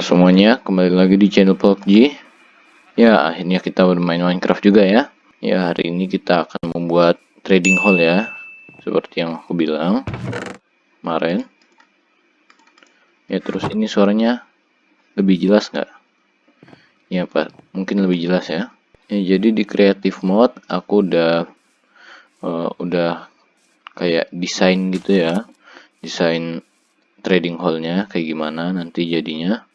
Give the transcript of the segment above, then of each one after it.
Semuanya, kembali lagi di channel PUBG. Ya, akhirnya kita bermain Minecraft juga ya. Ya, hari ini kita akan membuat trading hall ya. Seperti yang aku bilang kemarin. Ya, terus ini suaranya lebih jelas nggak? Ya, Pak. Mungkin lebih jelas ya. Ya, jadi di creative mode aku udah uh, udah kayak desain gitu ya. Desain trading hallnya kayak gimana nanti jadinya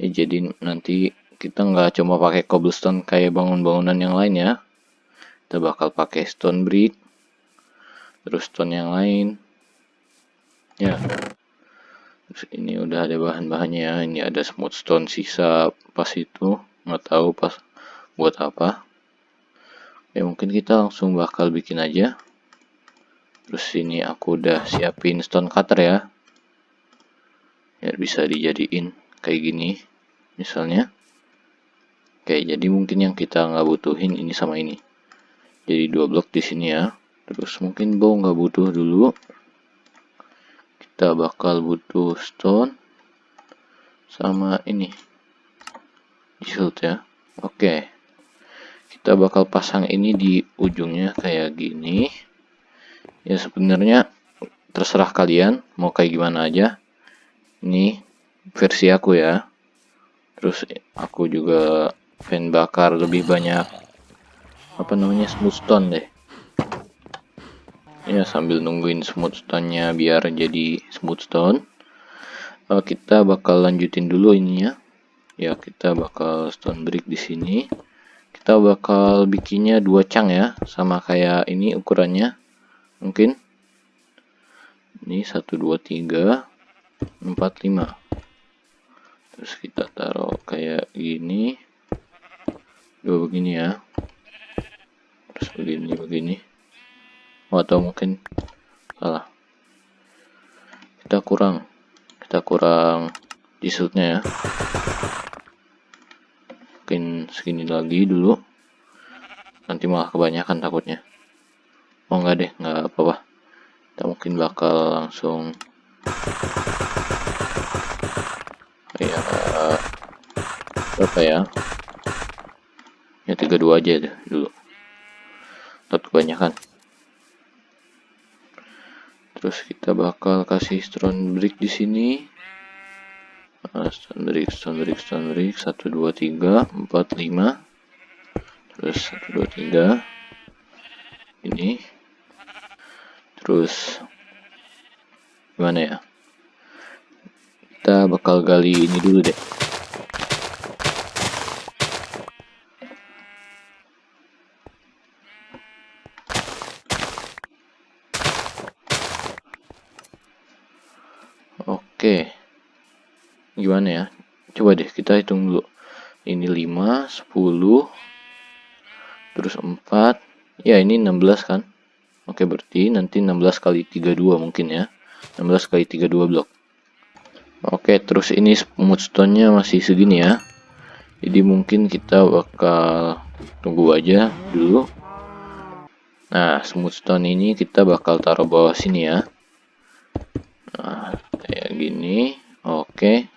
ya jadi nanti kita nggak cuma pakai cobblestone kayak bangun-bangunan yang lain ya. Kita bakal pakai stone brick terus stone yang lain. Ya. Terus ini udah ada bahan-bahannya ya. Ini ada smooth stone sisa pas itu. Nggak tahu pas buat apa. Ya mungkin kita langsung bakal bikin aja. Terus ini aku udah siapin stone cutter ya. Ya bisa dijadiin kayak gini misalnya. Oke jadi mungkin yang kita nggak butuhin ini sama ini. Jadi dua blok di sini ya. Terus mungkin bow nggak butuh dulu. Kita bakal butuh stone sama ini. Shield ya. Oke. Kita bakal pasang ini di ujungnya kayak gini. Ya sebenarnya terserah kalian mau kayak gimana aja. Ini versi aku ya. Terus aku juga fan bakar lebih banyak apa namanya smooth stone deh. Ya sambil nungguin smooth stone nya biar jadi smooth stone uh, kita bakal lanjutin dulu ininya. Ya kita bakal stone brick di sini. Kita bakal bikinnya dua cang ya sama kayak ini ukurannya. Mungkin. Ini satu dua tiga 45 terus kita taruh kayak gini. Dua begini ya. Terus begini begini. Oh, atau mungkin salah. Kita kurang. Kita kurang disutnya ya. Mungkin segini lagi dulu. Nanti malah kebanyakan takutnya. Oh enggak deh. Enggak apa-apa. Kita mungkin bakal langsung ya berapa ya? Ya 32 aja deh dulu. Takut kebanyakan. Terus kita bakal kasih stone brick di sini. Nah, stone brick stone brick stone brick. 1 2 3 4 5 terus 1 2 3 ini. Terus gimana ya kita bakal gali ini dulu deh. Oke. Gimana ya? Coba deh kita hitung dulu. Ini 5 10 terus 4 ya ini 16 kan? Oke berarti nanti 16 kali 32 mungkin ya. 16 kali 32 blok oke terus ini smooth stone nya masih segini ya. Jadi mungkin kita bakal tunggu aja dulu. Nah smooth stone ini kita bakal taruh bawah sini ya. Nah kayak gini. Oke.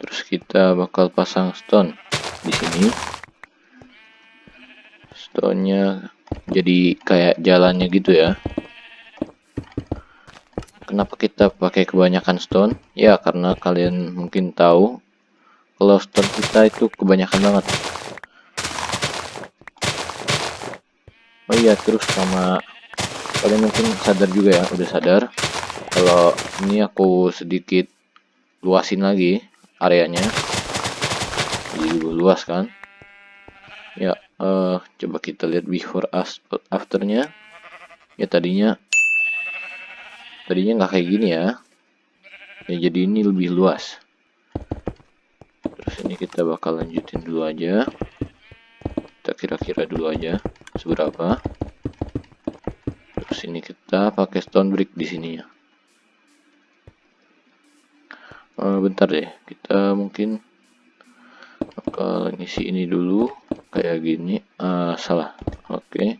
Terus kita bakal pasang stone di sini. Stone nya jadi kayak jalannya gitu ya Kenapa kita pakai kebanyakan stone? Ya, karena kalian mungkin tahu kalau stone kita itu kebanyakan banget. Oh iya, terus sama kalian mungkin sadar juga ya, udah sadar kalau ini aku sedikit luasin lagi areanya. Jadi luas kan? Ya, uh, coba kita lihat before afternya. Ya tadinya tadinya nggak kayak gini ya. Ya jadi ini lebih luas. Terus ini kita bakal lanjutin dulu aja. Kita kira-kira dulu aja seberapa. Terus ini kita pakai stone brick di sini ya. Uh, bentar deh. Kita mungkin bakal ngisi ini dulu kayak gini. Uh, salah. Oke. Okay.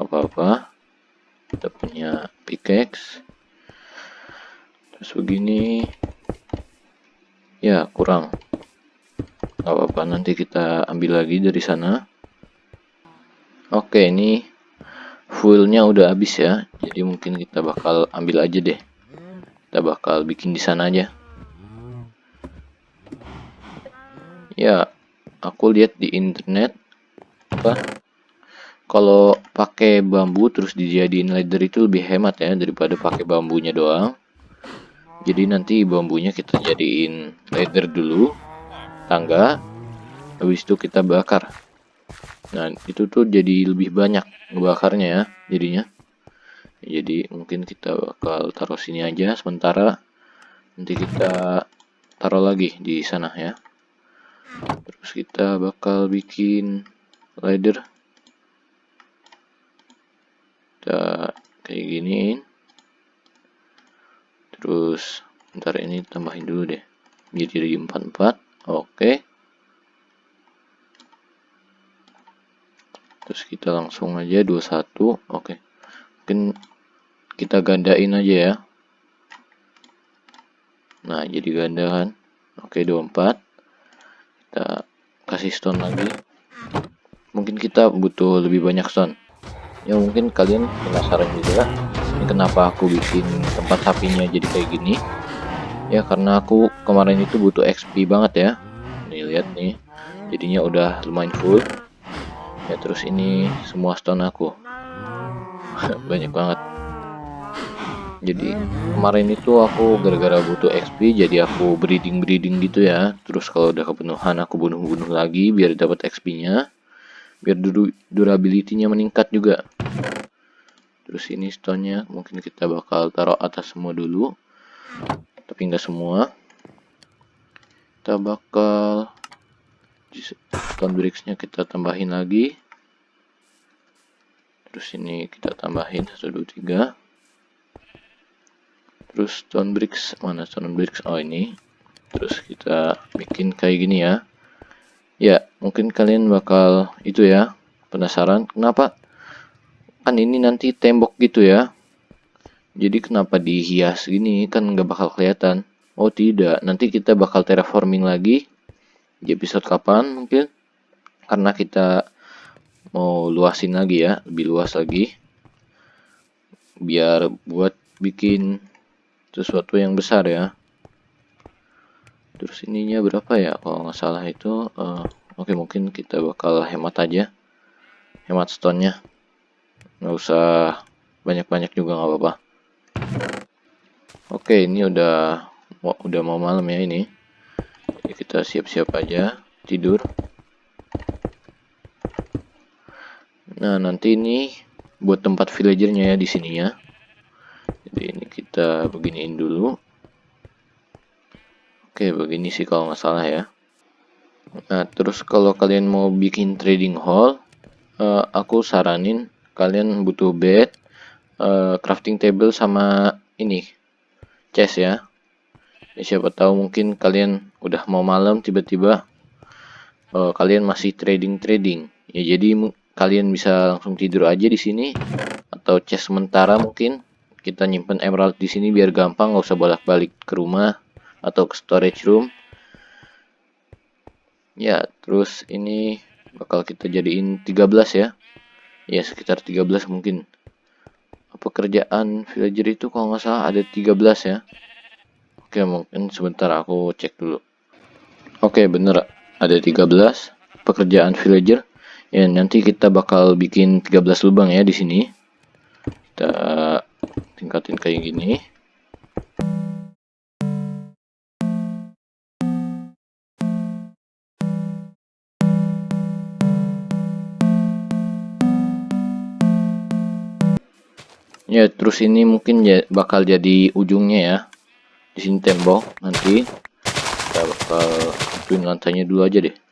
apa-apa. Kita punya pickaxe terus begini Ya, kurang. Gak apa-apa, nanti kita ambil lagi dari sana. Oke, ini fuelnya udah habis ya. Jadi mungkin kita bakal ambil aja deh. Kita bakal bikin di sana aja. Ya, aku lihat di internet apa kalau pakai bambu terus dijadiin ladder itu lebih hemat ya daripada pakai bambunya doang jadi nanti bambunya kita jadiin ladder dulu tangga habis itu kita bakar. Nah itu tuh jadi lebih banyak ngebakarnya ya jadinya. Jadi mungkin kita bakal taruh sini aja sementara nanti kita taruh lagi di sana ya. Terus kita bakal bikin ladder kita kayak gini terus ntar ini tambahin dulu deh. Jadi 44 oke. Terus kita langsung aja 21 oke. Mungkin kita gandain aja ya. Nah jadi ganda kan? Oke 24 kita kasih stone lagi. Mungkin kita butuh lebih banyak stone ya mungkin kalian penasaran juga kenapa aku bikin tempat sapinya jadi kayak gini? Ya karena aku kemarin itu butuh XP banget ya. Nih lihat nih. Jadinya udah lumayan full. Ya terus ini semua stone aku. Banyak banget. Jadi kemarin itu aku gara-gara butuh XP jadi aku breeding breeding gitu ya. Terus kalau udah kepenuhan aku bunuh-bunuh lagi biar dapat XP nya biar durability-nya meningkat juga terus ini stone-nya mungkin kita bakal taruh atas semua dulu. Tapi enggak semua. Kita bakal stone bricks-nya kita tambahin lagi. Terus ini kita tambahin 1 2 3 terus stone bricks mana stone bricks? Oh ini. Terus kita bikin kayak gini ya. Ya, mungkin kalian bakal itu ya, penasaran. Kenapa kan ini nanti tembok gitu ya. Jadi kenapa dihias gini? Kan nggak bakal kelihatan. Oh tidak, nanti kita bakal terraforming lagi di episode kapan mungkin? Karena kita mau luasin lagi ya, lebih luas lagi. Biar buat bikin sesuatu yang besar ya. Terus ininya berapa ya? Kalau nggak salah itu uh, oke okay, mungkin kita bakal hemat aja. Hemat stone nya nggak usah banyak-banyak juga nggak apa-apa. Oke ini udah udah mau malam ya ini. Jadi kita siap-siap aja tidur. Nah nanti ini buat tempat villagernya ya di sini ya. Jadi ini kita beginiin dulu. Oke, begini sih kalau nggak salah ya. Nah, terus kalau kalian mau bikin trading hall, uh, aku saranin kalian butuh bed, uh, crafting table sama ini chest ya. ya. Siapa tahu mungkin kalian udah mau malam tiba-tiba uh, kalian masih trading trading. Ya jadi kalian bisa langsung tidur aja di sini atau chest sementara mungkin kita nyimpen emerald di sini biar gampang nggak usah bolak-balik ke rumah atau ke storage room ya terus ini bakal kita jadiin 13 ya ya sekitar 13 mungkin. Pekerjaan villager itu kalau nggak salah ada 13 ya? Oke mungkin sebentar aku cek dulu. Oke bener ada 13 pekerjaan villager. Ya nanti kita bakal bikin 13 lubang ya di sini. Kita tingkatin kayak gini ya terus ini mungkin ya bakal jadi ujungnya ya. Di sini tembok nanti. Kita bakal lantainya dulu aja deh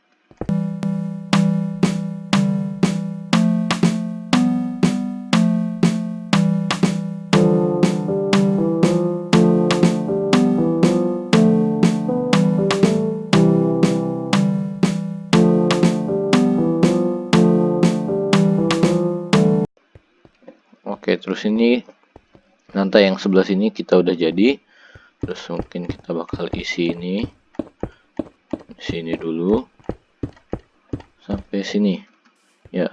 terus ini lantai yang sebelah sini kita udah jadi. Terus mungkin kita bakal isi ini. sini dulu. Sampai sini. Ya.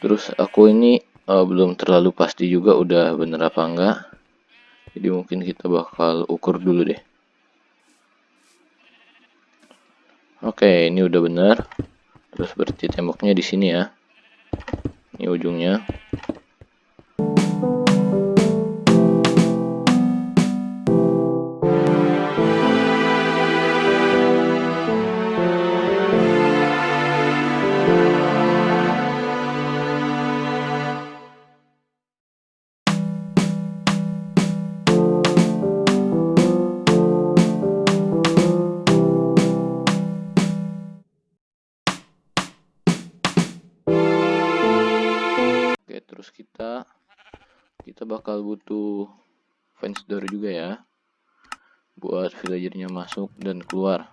Terus aku ini uh, belum terlalu pasti juga udah bener apa enggak. Jadi mungkin kita bakal ukur dulu deh. Oke ini udah bener. Terus berarti temboknya di sini ya. Ini ujungnya kita bakal butuh fence door juga ya buat villagernya masuk dan keluar.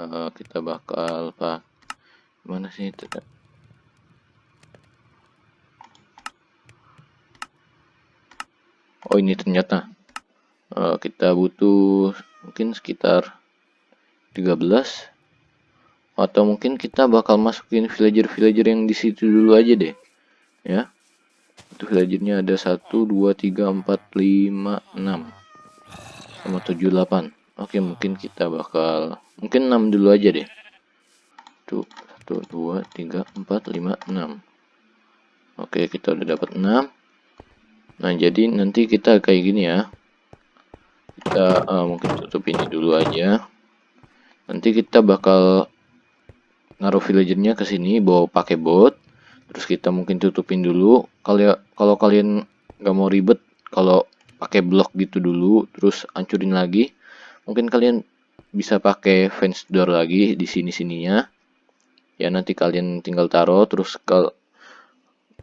Uh, kita bakal pak mana sih itu? Oh ini ternyata. Uh, kita butuh mungkin sekitar 13 atau mungkin kita bakal masukin villager-villager yang di situ dulu aja deh ya itu villagernya ada 1 2 3 4 5 6 sama 7 8 oke mungkin kita bakal mungkin 6 dulu aja deh. Tuh 1 2 3 4 5 6 oke kita udah dapat 6 nah jadi nanti kita kayak gini ya. Kita uh, mungkin tutup ini dulu aja. Nanti kita bakal naruh villagernya ke sini bawa pakai bot terus kita mungkin tutupin dulu. Kalau kalau kalian nggak mau ribet kalau pakai blok gitu dulu terus hancurin lagi. Mungkin kalian bisa pakai fence door lagi di sini sininya ya nanti kalian tinggal taruh. Terus kalau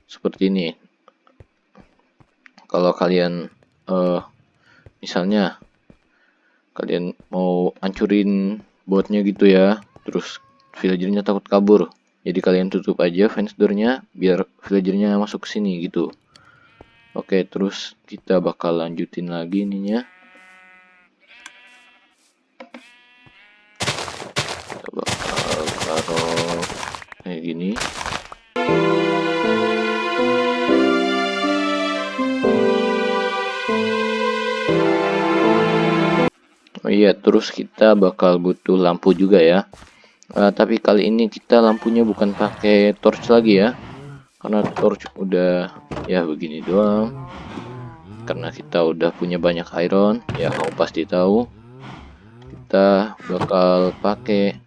seperti ini. Kalau kalian uh, misalnya kalian mau hancurin botnya gitu ya terus villagernya takut kabur jadi kalian tutup aja fence doornya biar villagernya masuk ke sini gitu. Oke terus kita bakal lanjutin lagi ininya. Kita bakal taruh kayak gini. Oh iya, terus kita bakal butuh lampu juga ya uh, tapi kali ini kita lampunya bukan pakai torch lagi ya. Karena torch udah ya begini doang. Karena kita udah punya banyak iron ya kamu pasti tahu. Kita bakal pakai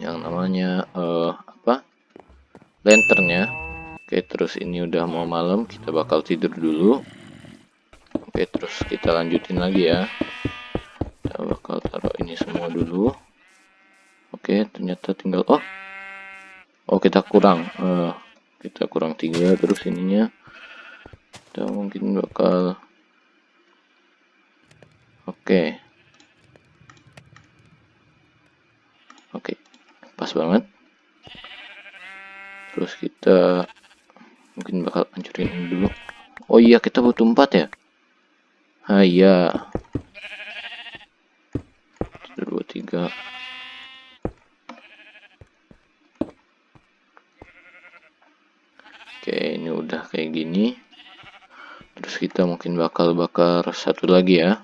yang namanya uh, apa? Lantern ya. Oke terus ini udah mau malam kita bakal tidur dulu. Oke terus kita lanjutin lagi ya. Kita bakal taruh ini semua dulu Oke, ternyata tinggal oh. Oh, kita kurang. Uh, kita kurang tiga terus ininya. Kita mungkin bakal Oke. Oke. Pas banget. Terus kita mungkin bakal hancurin ini dulu. Oh iya, kita butuh empat ya. Ah iya. Dua, tiga. Oke, ini udah kayak gini. Terus kita mungkin bakal bakar satu lagi ya.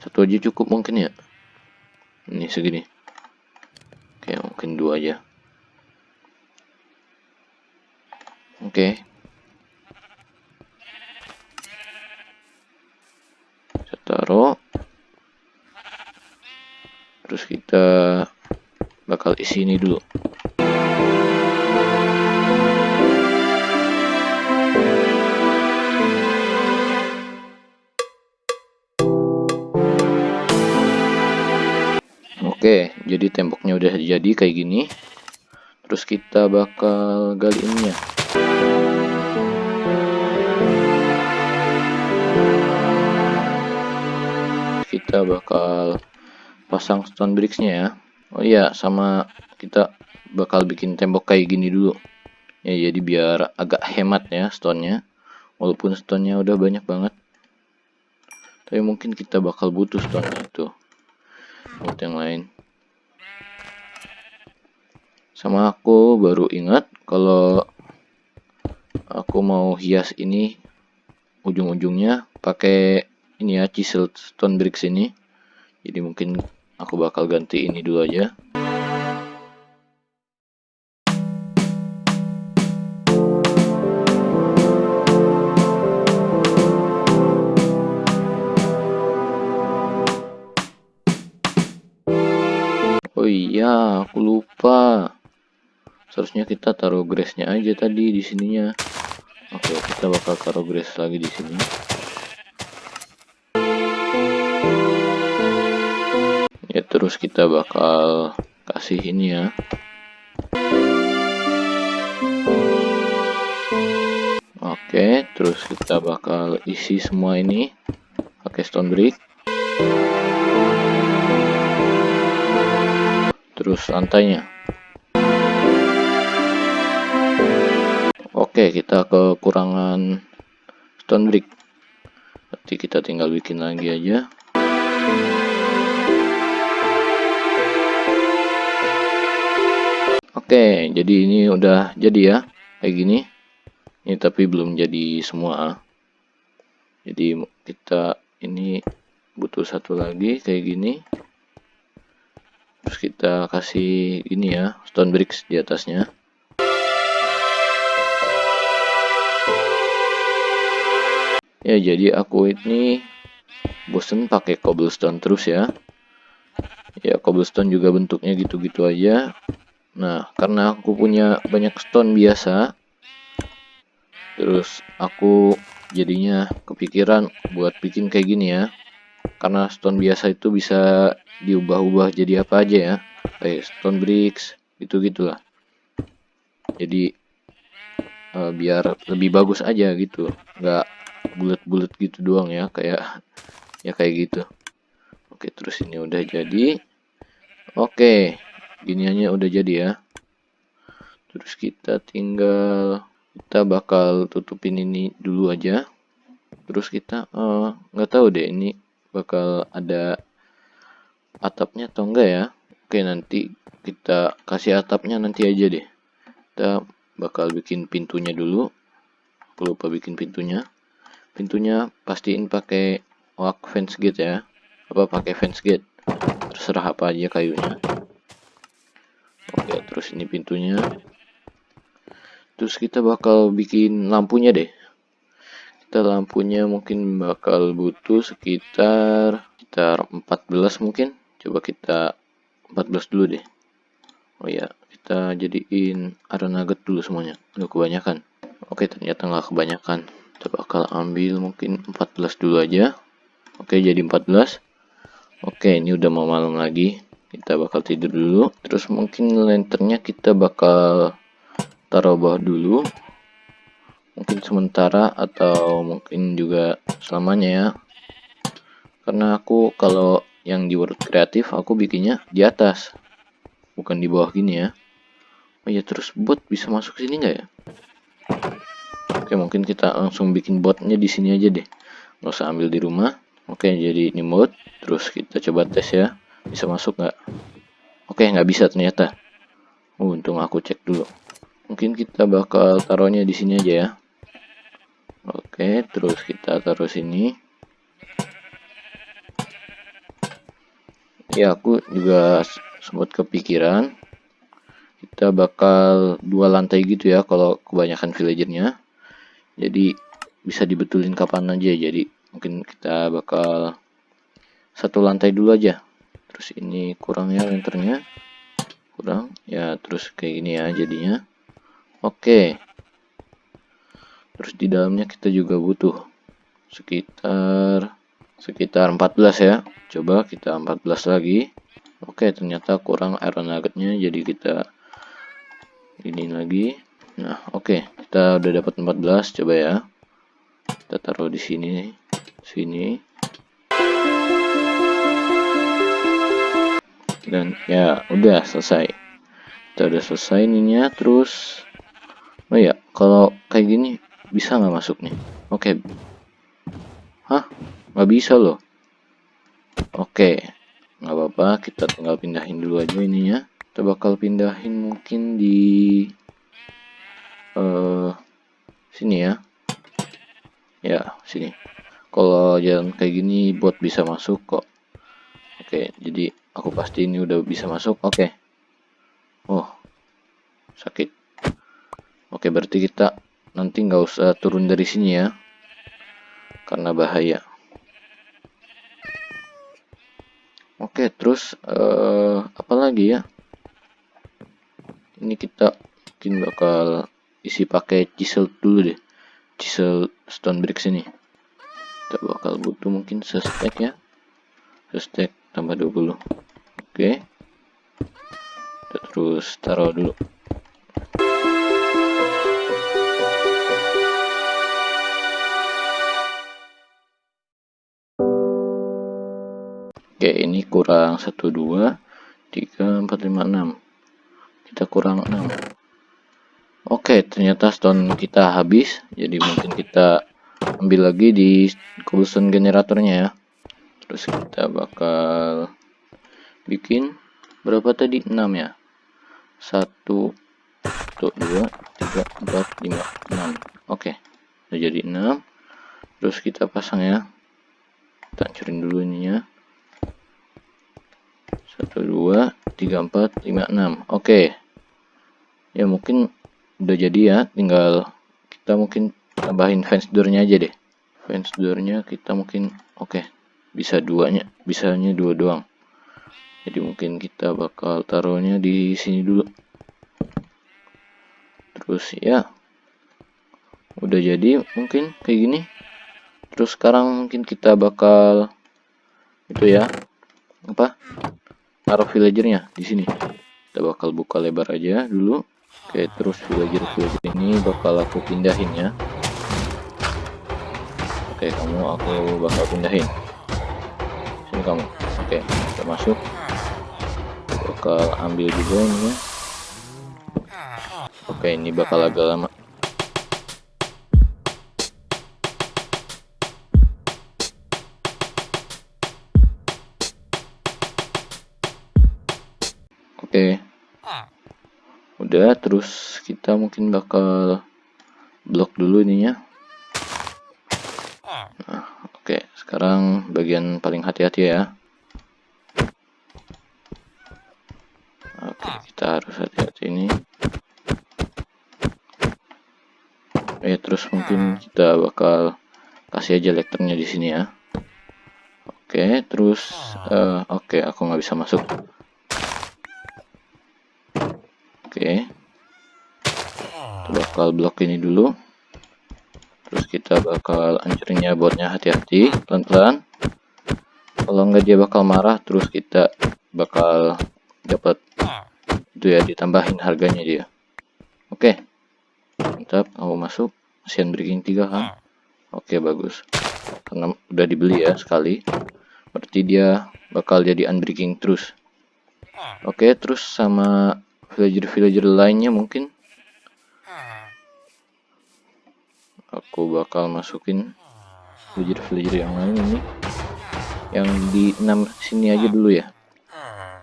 Satu aja cukup mungkin ya. Ini segini. Oke, mungkin dua aja. Oke. Kita taruh. Terus kita bakal isi ini dulu. Oke, jadi temboknya udah jadi kayak gini. Terus kita bakal gali ininya. Kita bakal pasang stone bricks-nya ya. Oh iya, sama kita bakal bikin tembok kayak gini dulu. Ya, jadi biar agak hemat ya stone-nya. Walaupun stone-nya udah banyak banget. tapi mungkin kita bakal butuh stone itu buat yang lain. Sama aku baru ingat kalau aku mau hias ini ujung-ujungnya pakai ini ya chiseled stone bricks ini. Jadi mungkin aku bakal ganti ini dulu aja aku lupa. Seharusnya kita taruh grassnya aja tadi di sininya. Oke, kita bakal taruh grass lagi di sini. Ya, terus kita bakal kasih ini ya. Oke, terus kita bakal isi semua ini pakai stone brick. Terus lantainya. Oke, kita kekurangan stone brick. Nanti kita tinggal bikin lagi aja. Oke, jadi ini udah jadi ya, kayak gini. Ini tapi belum jadi semua. Jadi kita ini butuh satu lagi kayak gini. Terus kita kasih ini ya, stone bricks di atasnya. Ya, jadi aku ini bosen pakai cobblestone terus ya. Ya, cobblestone juga bentuknya gitu-gitu aja. Nah, karena aku punya banyak stone biasa, terus aku jadinya kepikiran buat bikin kayak gini ya. Karena stone biasa itu bisa diubah-ubah jadi apa aja ya. Kayak stone bricks, gitu-gitulah. Jadi uh, biar lebih bagus aja gitu. Nggak bulat-bulat gitu doang ya kayak ya kayak gitu oke terus ini udah jadi oke giniannya udah jadi ya terus kita tinggal kita bakal tutupin ini dulu aja terus kita eh, nggak uh, tahu deh ini bakal ada atapnya atau enggak ya? Oke nanti kita kasih atapnya nanti aja deh. Kita bakal bikin pintunya dulu. Aku lupa bikin pintunya. Pintunya pastiin pakai wak fence gate ya. Apa pakai fence gate? Terserah apa aja kayunya. Oke terus ini pintunya. Terus kita bakal bikin lampunya deh kita lampunya mungkin bakal butuh sekitar sekitar 14 mungkin. Coba kita 14 dulu deh. Oh ya kita jadiin iron nugget dulu semuanya. Udah kebanyakan. Oke ternyata nggak kebanyakan. Kita bakal ambil mungkin 14 dulu aja. Oke jadi 14 oke ini udah mau malam lagi. Kita bakal tidur dulu. Terus mungkin lanternnya kita bakal taruh bawah dulu mungkin sementara atau mungkin juga selamanya ya karena aku kalau yang di world kreatif aku bikinnya di atas bukan di bawah gini ya oh ya terus bot bisa masuk sini nggak ya Oke, mungkin kita langsung bikin botnya di sini aja deh. Nggak usah ambil di rumah. Oke, jadi ini mode. Terus kita coba tes ya. Bisa masuk nggak? Oke, nggak bisa ternyata. Uh, untung aku cek dulu. Mungkin kita bakal taruhnya di sini aja ya. Oke, terus kita taruh sini. Ya, aku juga sempat kepikiran. Kita bakal dua lantai gitu ya kalau kebanyakan villagernya. Jadi bisa dibetulin kapan aja. Jadi mungkin kita bakal satu lantai dulu aja. Terus ini kurangnya lenternya kurang. Ya terus kayak gini ya jadinya. Oke terus di dalamnya kita juga butuh sekitar sekitar 14 ya coba kita 14 lagi oke ternyata kurang iron nuggetnya jadi kita ini lagi Nah, oke, kita udah dapat 14, coba ya. Kita taruh di sini, sini. Dan ya, udah selesai. Kita udah selesai ininya, terus Oh ya, kalau kayak gini bisa nggak masuk nih? Oke. Okay. Hah? Nggak bisa loh. Oke, nggak apa-apa. Kita tinggal pindahin dulu aja ininya. Kita bakal pindahin mungkin di uh, sini ya. Ya, sini. Kalau jalan kayak gini buat bisa masuk kok. Oke, jadi aku pasti ini udah bisa masuk. Oke. Oh, sakit. Oke, berarti kita nanti nggak usah turun dari sini ya. Karena bahaya. Oke, terus uh, apa lagi ya? Ini kita mungkin bakal isi pakai chisel dulu deh. Chisel stone bricks ini. Kita bakal butuh mungkin sestek ya. Sestek tambah 20. Oke. Kita terus taruh dulu. Oke, ini kurang 1, 2, 3, 4, 5, 6. Kita kurang 6. Oke, ternyata stone kita habis. Jadi mungkin kita ambil lagi di cobblestone generatornya ya. Terus kita bakal bikin berapa tadi? 6 ya. 1, 1 2, 3, 4, 5, 6. Oke, udah jadi 6. Terus kita pasang ya. Kita hancurin dulu ininya satu dua tiga empat lima enam. Oke. Ya mungkin udah jadi ya. Tinggal kita mungkin tambahin fence doornya aja deh. Fence doornya kita mungkin oke. Bisa duanya bisanya dua doang. Jadi mungkin kita bakal taruhnya di sini dulu. Terus ya. Udah jadi mungkin kayak gini. Terus sekarang mungkin kita bakal itu ya. Apa taruh villagernya di sini. Kita bakal buka lebar aja dulu. Oke terus villager villager ini bakal aku pindahin ya. Oke kamu aku bakal pindahin. Sini kamu. Oke kita masuk. Bakal ambil juga ini ya. Oke ini bakal agak lama Udah, terus kita mungkin bakal blok dulu ininya. Nah, oke. Sekarang bagian paling hati-hati ya. Oke, kita harus hati-hati ini. Ya, terus mungkin kita bakal kasih aja lekternya di sini ya. Oke, terus uh, oke, aku nggak bisa masuk. Oke. Kita bakal blok ini dulu. Terus kita bakal hancurinnya botnya hati-hati, pelan-pelan. Kalau nggak dia bakal marah, terus kita bakal dapat itu ya ditambahin harganya dia. Oke. Mantap, mau masuk. Asian Breaking 3 kan? Oke, bagus. Karena udah dibeli ya sekali. Berarti dia bakal jadi unbreaking terus. Oke, terus sama villager-villager lainnya mungkin aku bakal masukin villager-villager yang lain ini. Yang di enam sini aja dulu ya.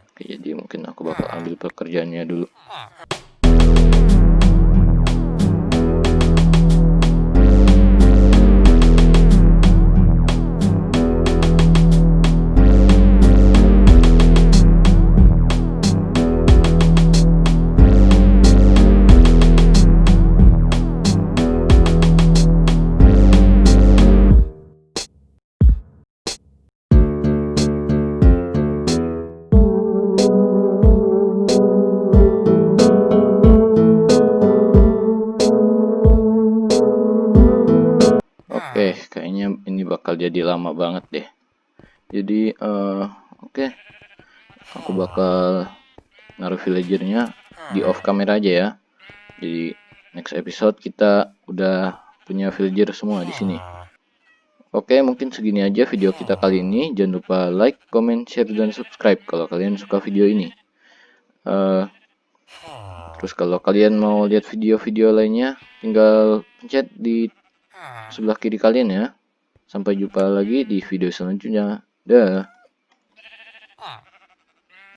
Oke, jadi mungkin aku bakal ambil pekerjaannya dulu jadi lama banget deh. Jadi, uh, oke, okay. aku bakal naruh villagernya di off camera aja ya. Jadi next episode kita udah punya villager semua di sini. Oke, okay, mungkin segini aja video kita kali ini. Jangan lupa like, comment, share, dan subscribe kalau kalian suka video ini. Uh, terus kalau kalian mau lihat video-video lainnya, tinggal pencet di sebelah kiri kalian ya. Sampai jumpa lagi di video selanjutnya. Dah.